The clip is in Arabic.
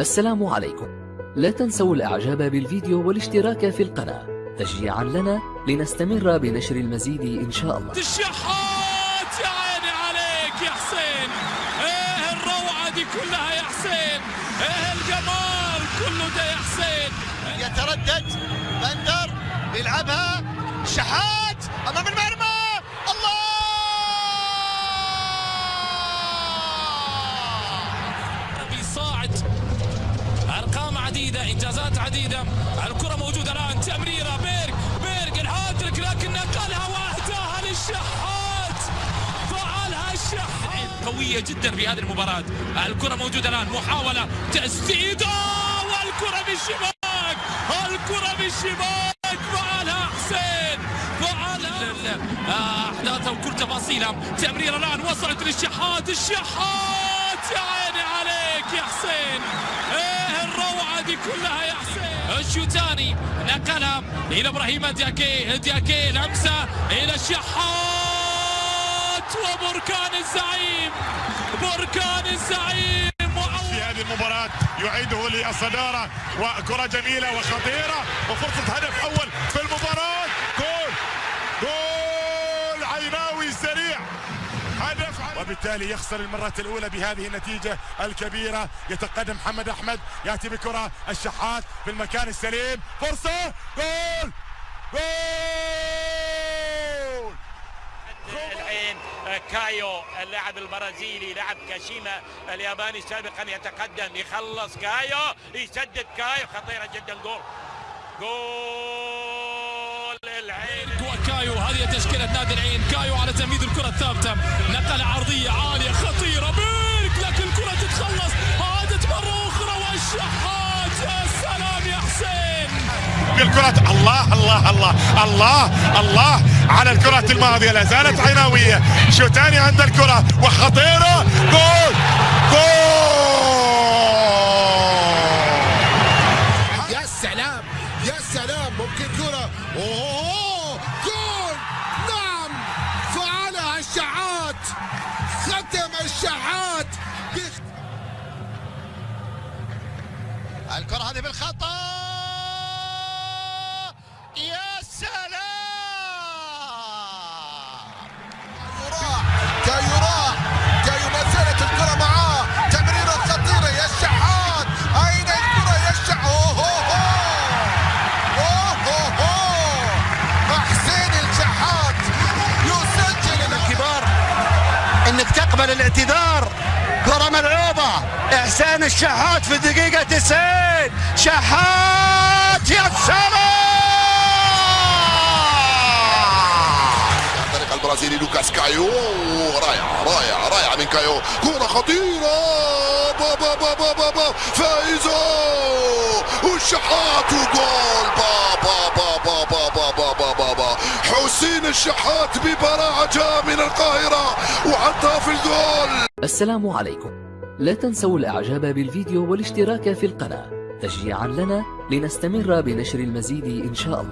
السلام عليكم. لا تنسوا الإعجاب بالفيديو والاشتراك في القناة. تشجيعا لنا لنستمر بنشر المزيد إن شاء الله. الشحات يا عيني عليك يا حسين. إيه الروعة دي كلها يا حسين. إيه الجمال كله ده يا حسين. يتردد بندر بيلعبها. شحات أمام المرمى. الله! بيصاعد عديدة إنجازات عديدة. الكرة موجودة الآن. تمريرة. بيرك بيرك الهاتريك لكن نقلها وأهداها للشحات. فعلها الشحات. قوية جدا في هذه المباراة. الكرة موجودة الآن. محاولة تسديدة. والكرة بالشباك. الكرة بالشباك. فعلها حسين. فعلها احداثها وكل تفاصيلها. تمريرة الآن. وصلت للشحات. الشحات. يا عيني عليك يا حسين. دي كلها يا حسين الشوتاني نقلها إلى إبراهيم دياكي. دياكي لمسة إلى الشحات. وبركان الزعيم. بركان الزعيم. في هذه المباراة يعيده للصدارة وكرة جميلة وخطيرة وفرصة هدف أول في المباراة جول جول عيناوي سريع هدف وبالتالي يخسر المرة الأولى بهذه النتيجة الكبيرة. يتقدم محمد أحمد يأتي بكرة الشحات في المكان السليم. فرصة جول! جول! العين كايو اللاعب البرازيلي لاعب كاشيما الياباني سابقا يتقدم. يخلص كايو يسدد كايو خطيرة جدا جول! جول! العين. كايو هذه تشكيلة نادي العين. كايو على تمديد الكرة الثابتة. نقلة عرضية عالية خطيرة. بيرك لكن الكرة تتخلص. عادت مرة أخرى والشحات يا سلام يا حسين. بالكرة الله الله الله الله الله. على الكرة الماضية لا زالت عيناوية. شوتاني عند الكرة وخطيرة. جول جول. الكرة هذه بالخطأ. يا سلام! يراع كي يراع كي ما زالت الكرة؟ معاه تمريرة خطيرة يا الشحات. أين الكرة يا الشحات إنك تقبل الاعتذار. كرة ملعوبة. إحسان الشحات في الدقيقة 90 شحات يا سلام عن طريق البرازيلي لوكاس كايو رائع رائع رائع من كايو كرة خطيرة بابا بابا بابا فايزة والشحات وجول بابا بابا بابا بابا بابا حسين الشحات ببراعة جاء من القاهرة وحطها في الجول السلام عليكم لا تنسوا الاعجاب بالفيديو والاشتراك في القناة تشجيعا لنا لنستمر بنشر المزيد إن شاء الله.